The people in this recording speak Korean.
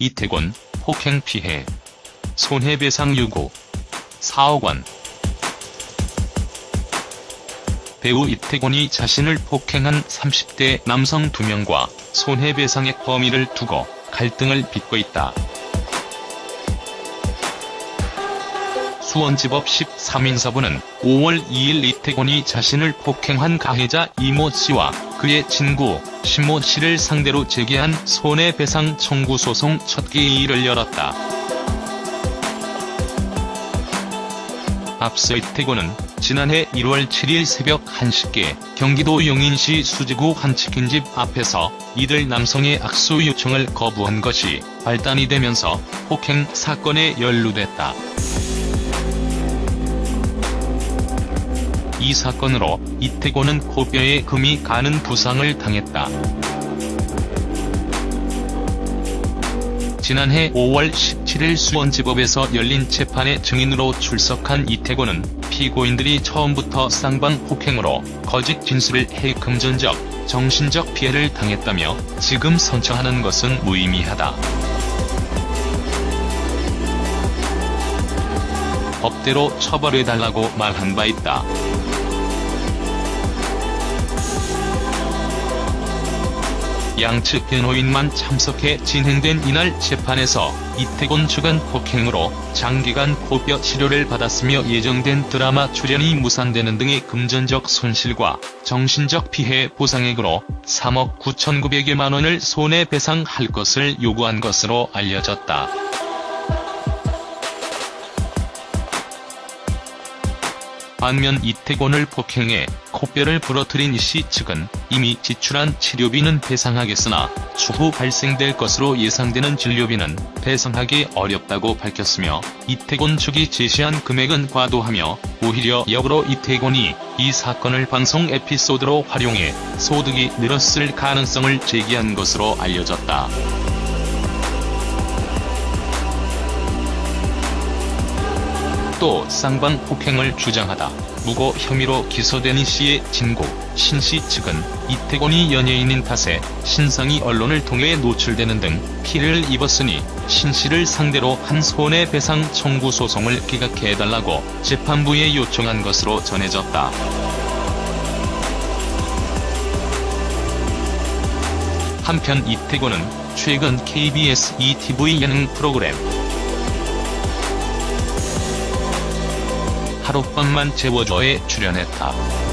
이태곤, 폭행 피해. 손해배상 요구. 4억 원. 배우 이태곤이 자신을 폭행한 30대 남성 2명과 손해배상액 범위를 두고 갈등을 빚고 있다. 수원지법 13인사부는 5월 2일 이태곤이 자신을 폭행한 가해자 이모 씨와 그의 친구 신모 씨를 상대로 제기한 손해배상 청구 소송 첫 개의를 열었다. 앞서 이태곤은 지난해 1월 7일 새벽 1시께 경기도 용인시 수지구 한 치킨집 앞에서 이들 남성의 악수 요청을 거부한 것이 발단이 되면서 폭행 사건에 연루됐다. 이 사건으로 이태곤은 코뼈에 금이 가는 부상을 당했다. 지난해 5월 17일 수원지법에서 열린 재판에 증인으로 출석한 이태곤은 피고인들이 처음부터 쌍방 폭행으로 거짓 진술을 해 금전적, 정신적 피해를 당했다며 지금 선처하는 것은 무의미하다. 법대로 처벌해달라고 말한 바 있다. 양측 변호인만 참석해 진행된 이날 재판에서 이태곤 측은 폭행으로 장기간 코뼈 치료를 받았으며 예정된 드라마 출연이 무산되는 등의 금전적 손실과 정신적 피해 보상액으로 3억 9,900여만 원을 손해배상할 것을 요구한 것으로 알려졌다. 반면 이태곤을 폭행해 코뼈를 부러뜨린 이씨 측은 이미 지출한 치료비는 배상하겠으나 추후 발생될 것으로 예상되는 진료비는 배상하기 어렵다고 밝혔으며 이태곤 측이 제시한 금액은 과도하며 오히려 역으로 이태곤이 이 사건을 방송 에피소드로 활용해 소득이 늘었을 가능성을 제기한 것으로 알려졌다. 또 쌍방 폭행을 주장하다 무고 혐의로 기소된 이씨의 친구 신씨 측은 이태곤이 연예인인 탓에 신상이 언론을 통해 노출되는 등 피해를 입었으니 신씨를 상대로 한 손해배상 청구 소송을 기각해달라고 재판부에 요청한 것으로 전해졌다. 한편 이태곤은 최근 KBS ETV 예능 프로그램 하룻밤만 재워줘에 출연했다.